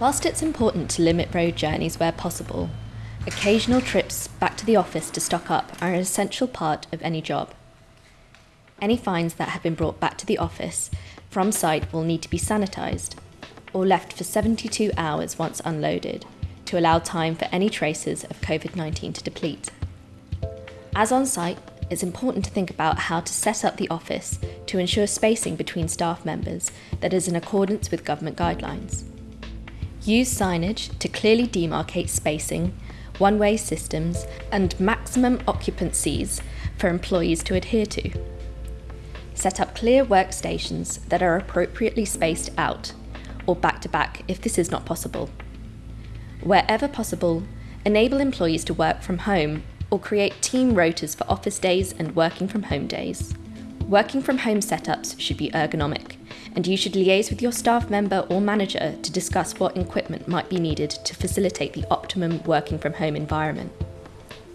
Whilst it's important to limit road journeys where possible, occasional trips back to the office to stock up are an essential part of any job. Any finds that have been brought back to the office from site will need to be sanitised or left for 72 hours once unloaded to allow time for any traces of COVID 19 to deplete. As on site, it's important to think about how to set up the office to ensure spacing between staff members that is in accordance with government guidelines. Use signage to clearly demarcate spacing, one way systems, and maximum occupancies for employees to adhere to. Set up clear workstations that are appropriately spaced out, or back to back if this is not possible. Wherever possible, enable employees to work from home or create team rotas for office days and working from home days. Working from home setups should be ergonomic and you should liaise with your staff member or manager to discuss what equipment might be needed to facilitate the optimum working from home environment.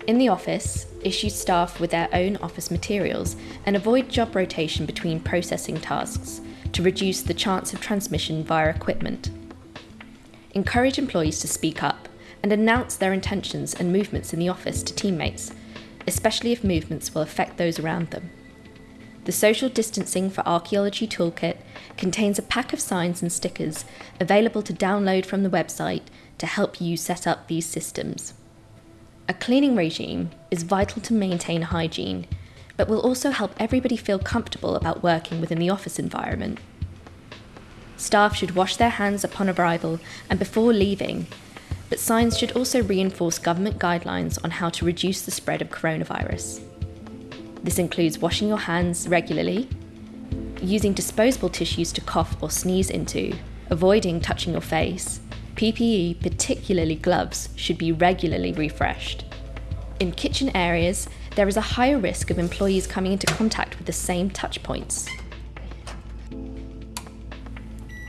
In the office, issue staff with their own office materials and avoid job rotation between processing tasks to reduce the chance of transmission via equipment. Encourage employees to speak up and announce their intentions and movements in the office to teammates, especially if movements will affect those around them. The Social Distancing for Archaeology Toolkit contains a pack of signs and stickers available to download from the website to help you set up these systems. A cleaning regime is vital to maintain hygiene, but will also help everybody feel comfortable about working within the office environment. Staff should wash their hands upon arrival and before leaving, but signs should also reinforce government guidelines on how to reduce the spread of coronavirus. This includes washing your hands regularly, using disposable tissues to cough or sneeze into, avoiding touching your face. PPE, particularly gloves, should be regularly refreshed. In kitchen areas, there is a higher risk of employees coming into contact with the same touch points.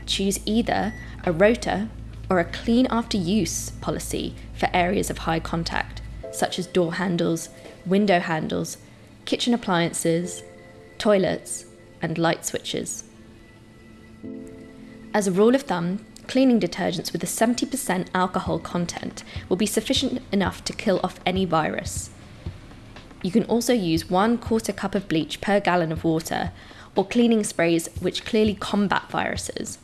Choose either a rota or a clean after use policy for areas of high contact, such as door handles, window handles, kitchen appliances, toilets, and light switches. As a rule of thumb, cleaning detergents with a 70% alcohol content will be sufficient enough to kill off any virus. You can also use one quarter cup of bleach per gallon of water or cleaning sprays which clearly combat viruses.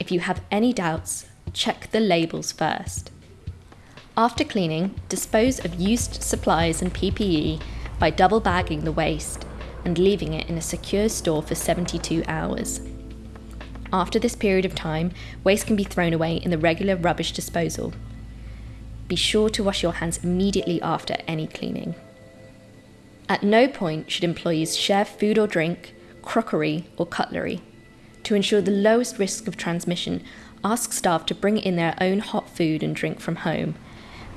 If you have any doubts, check the labels first. After cleaning, dispose of used supplies and PPE by double bagging the waste and leaving it in a secure store for 72 hours. After this period of time, waste can be thrown away in the regular rubbish disposal. Be sure to wash your hands immediately after any cleaning. At no point should employees share food or drink, crockery, or cutlery. To ensure the lowest risk of transmission, ask staff to bring in their own hot food and drink from home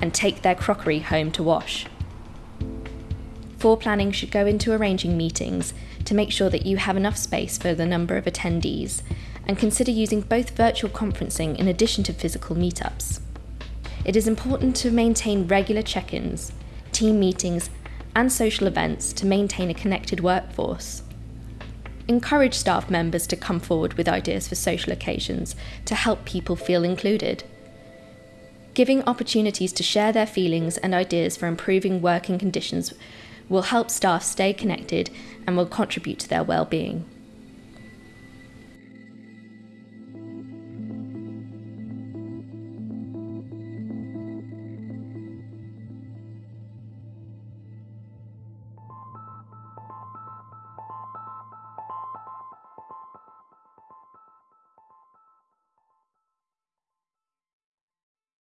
and take their crockery home to wash. Foreplanning should go into arranging meetings to make sure that you have enough space for the number of attendees, and consider using both virtual conferencing in addition to physical meetups. It is important to maintain regular check ins, team meetings, and social events to maintain a connected workforce. Encourage staff members to come forward with ideas for social occasions to help people feel included. Giving opportunities to share their feelings and ideas for improving working conditions will help staff stay connected and will contribute to their well-being.